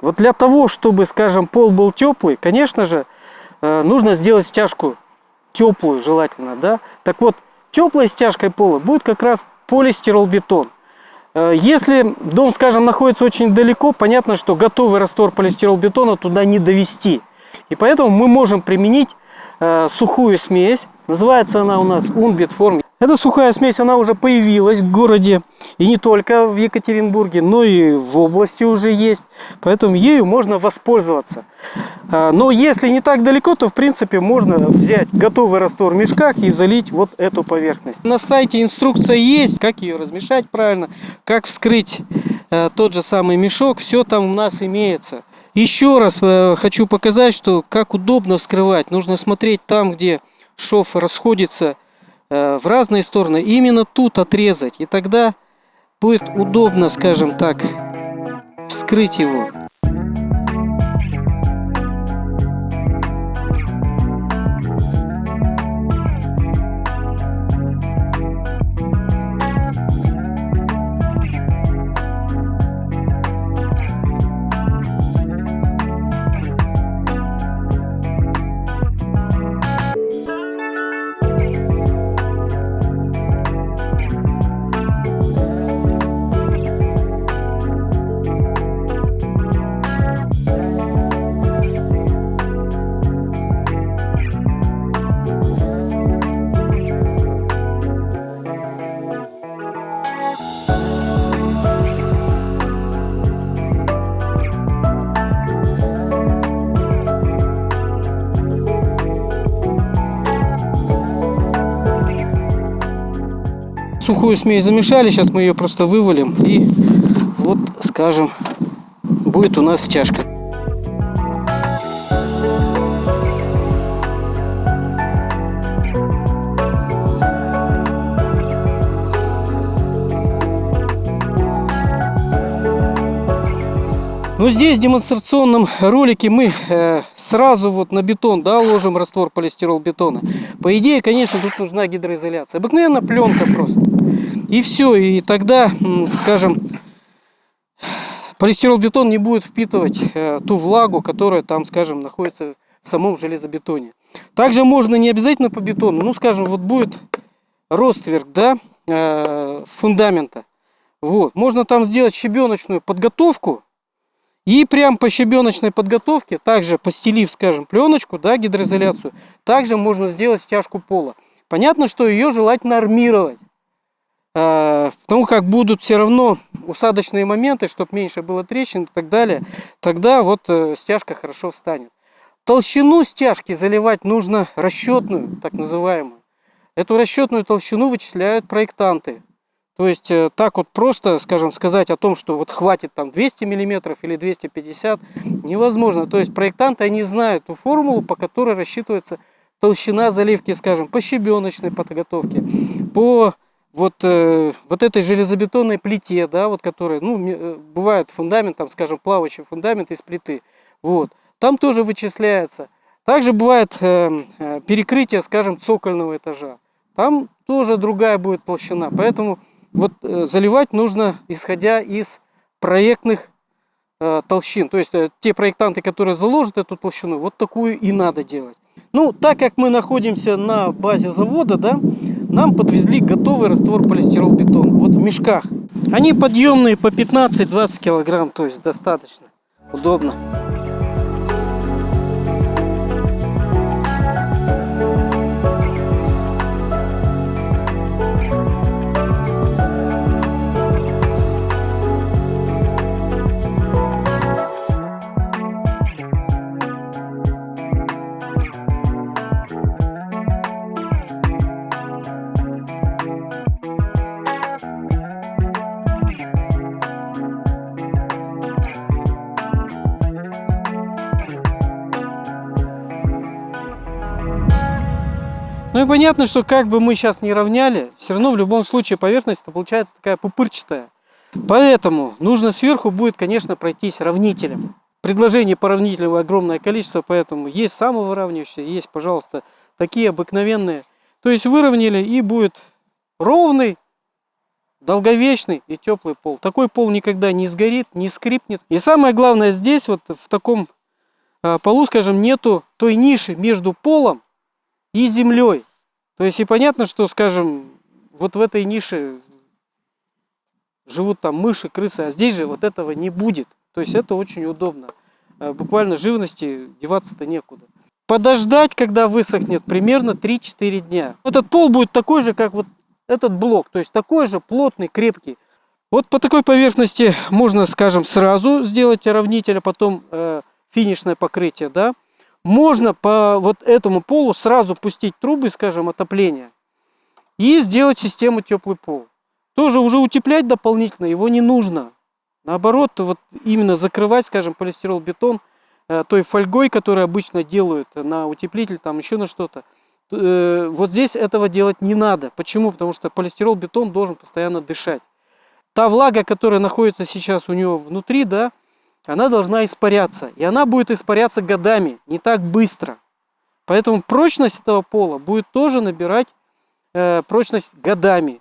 Вот для того, чтобы, скажем, пол был теплый, конечно же, э, нужно сделать стяжку теплую желательно, да. Так вот, теплой стяжкой пола будет как раз полистиролбетон. Э, если дом, скажем, находится очень далеко, понятно, что готовый раствор полистиролбетона туда не довести. И поэтому мы можем применить э, сухую смесь. Называется она у нас Unbit Form. Эта сухая смесь, она уже появилась в городе. И не только в Екатеринбурге, но и в области уже есть. Поэтому ею можно воспользоваться. А, но если не так далеко, то в принципе можно взять готовый раствор в мешках и залить вот эту поверхность. На сайте инструкция есть, как ее размешать правильно, как вскрыть э, тот же самый мешок. Все там у нас имеется. Еще раз э, хочу показать, что как удобно вскрывать. Нужно смотреть там, где шов расходится Э, в разные стороны, именно тут отрезать. И тогда будет удобно, скажем так, вскрыть его. Сухую смесь замешали, сейчас мы ее просто вывалим и вот, скажем, будет у нас стяжка. Ну здесь в демонстрационном ролике мы э, сразу вот на бетон да, ложим раствор полистирол бетона. По идее, конечно, тут нужна гидроизоляция. Обыкновенная пленка просто. И все, и тогда, скажем, полистирол бетон не будет впитывать э, ту влагу, которая там, скажем, находится в самом железобетоне. Также можно не обязательно по бетону, ну, скажем, вот будет ростверк, да, э, фундамента. Вот, можно там сделать щебеночную подготовку, и прям по щебеночной подготовке, также постелив, скажем, пленочку, да, гидроизоляцию, также можно сделать стяжку пола. Понятно, что ее желательно армировать. А, потому как будут все равно усадочные моменты, чтобы меньше было трещин и так далее, тогда вот э, стяжка хорошо встанет. Толщину стяжки заливать нужно расчетную, так называемую. Эту расчетную толщину вычисляют проектанты. То есть э, так вот просто, скажем, сказать о том, что вот хватит там 200 миллиметров или 250, невозможно. То есть проектанты, они знают ту формулу, по которой рассчитывается толщина заливки, скажем, по щебеночной подготовке, по вот, э, вот этой железобетонной плите, да, вот которая, ну, э, бывает фундамент, там, скажем, плавающий фундамент из плиты, вот, там тоже вычисляется. Также бывает перекрытие, скажем, цокольного этажа, там тоже другая будет толщина, поэтому вот э, заливать нужно исходя из проектных э, толщин. То есть э, те проектанты, которые заложат эту толщину, вот такую и надо делать. Ну, так как мы находимся на базе завода, да, нам подвезли готовый раствор полистиролбетона. Вот в мешках. Они подъемные по 15-20 килограмм, то есть достаточно удобно. Ну и понятно, что как бы мы сейчас не равняли, все равно в любом случае поверхность получается такая пупырчатая. Поэтому нужно сверху будет, конечно, пройтись равнителем. Предложений по равнителю огромное количество, поэтому есть самовыравнивающие, есть, пожалуйста, такие обыкновенные. То есть выровняли и будет ровный долговечный и теплый пол. Такой пол никогда не сгорит, не скрипнет. И самое главное здесь, вот в таком э, полу, скажем, нету той ниши между полом и землей. То есть и понятно, что, скажем, вот в этой нише живут там мыши, крысы, а здесь же вот этого не будет. То есть это очень удобно. Э, буквально живности деваться-то некуда. Подождать, когда высохнет, примерно 3-4 дня. Этот пол будет такой же, как вот этот блок. То есть такой же плотный, крепкий. Вот по такой поверхности можно, скажем, сразу сделать равнитель, а потом э, финишное покрытие, да. Можно по вот этому полу сразу пустить трубы, скажем, отопления и сделать систему теплый пол. Тоже уже утеплять дополнительно его не нужно. Наоборот, вот именно закрывать, скажем, полистирол бетон э, той фольгой, которую обычно делают на утеплитель, там еще на что-то. Э, вот здесь этого делать не надо. Почему? Потому что полистирол бетон должен постоянно дышать. Та влага, которая находится сейчас у него внутри, да, она должна испаряться. И она будет испаряться годами, не так быстро. Поэтому прочность этого пола будет тоже набирать э, прочность годами.